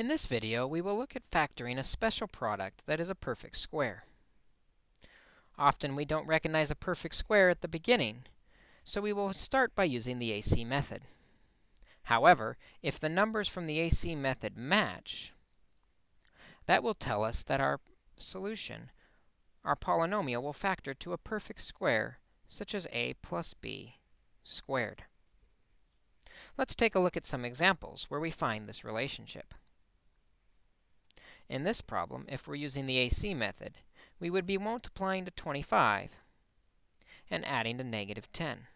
In this video, we will look at factoring a special product that is a perfect square. Often we don't recognize a perfect square at the beginning, so we will start by using the AC method. However, if the numbers from the AC method match, that will tell us that our solution, our polynomial, will factor to a perfect square, such as a plus b squared. Let's take a look at some examples where we find this relationship. In this problem, if we're using the AC method, we would be multiplying to 25 and adding to negative 10.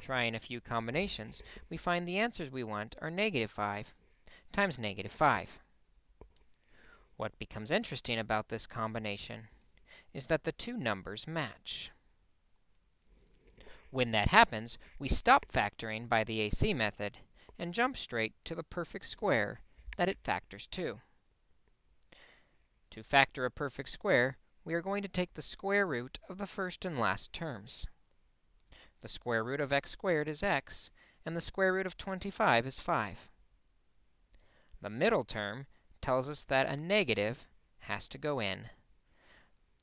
Trying a few combinations, we find the answers we want are negative 5 times negative 5. What becomes interesting about this combination is that the two numbers match. When that happens, we stop factoring by the AC method and jump straight to the perfect square that it factors to. To factor a perfect square, we are going to take the square root of the first and last terms. The square root of x squared is x, and the square root of 25 is 5. The middle term tells us that a negative has to go in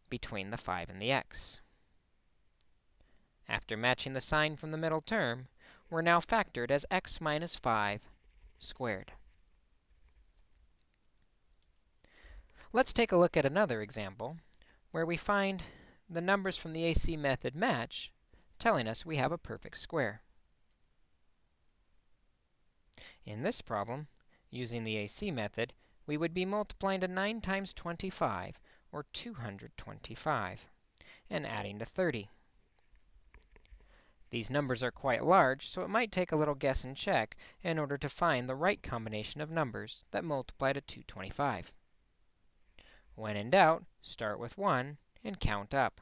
between the 5 and the x. After matching the sign from the middle term, we're now factored as x minus 5 squared. Let's take a look at another example where we find the numbers from the AC method match, telling us we have a perfect square. In this problem, using the AC method, we would be multiplying to 9 times 25, or 225, and adding to 30. These numbers are quite large, so it might take a little guess and check in order to find the right combination of numbers that multiply to 225. When in doubt, start with 1 and count up.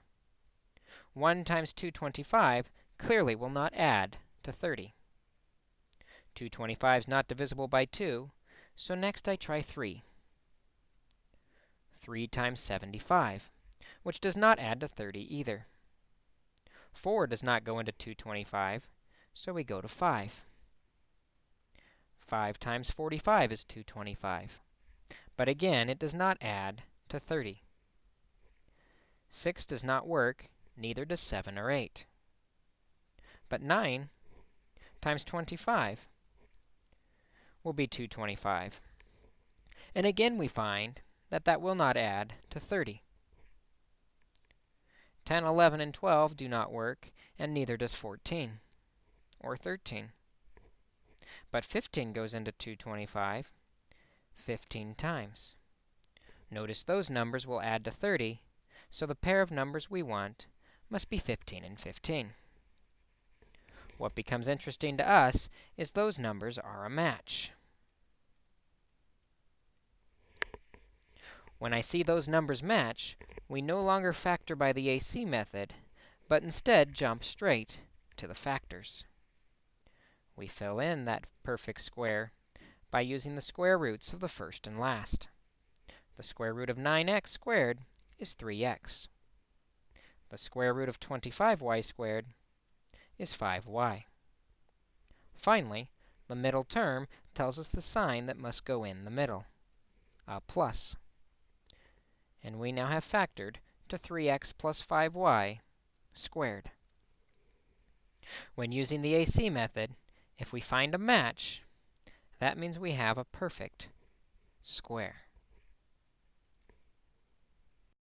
1 times 225 clearly will not add to 30. 225 is not divisible by 2, so next I try 3. 3 times 75, which does not add to 30 either. 4 does not go into 225, so we go to 5. 5 times 45 is 225. But again, it does not add to 30. 6 does not work, neither does 7 or 8. But 9 times 25 will be 225. And again, we find that that will not add to 30. 10, 11, and 12 do not work, and neither does 14 or 13. But 15 goes into 225 15 times. Notice those numbers will add to 30, so the pair of numbers we want must be 15 and 15. What becomes interesting to us is those numbers are a match. When I see those numbers match, we no longer factor by the AC method, but instead jump straight to the factors. We fill in that perfect square by using the square roots of the first and last. The square root of 9x squared is 3x. The square root of 25y squared is 5y. Finally, the middle term tells us the sign that must go in the middle, a plus. And we now have factored to 3x plus 5y squared. When using the AC method, if we find a match, that means we have a perfect square.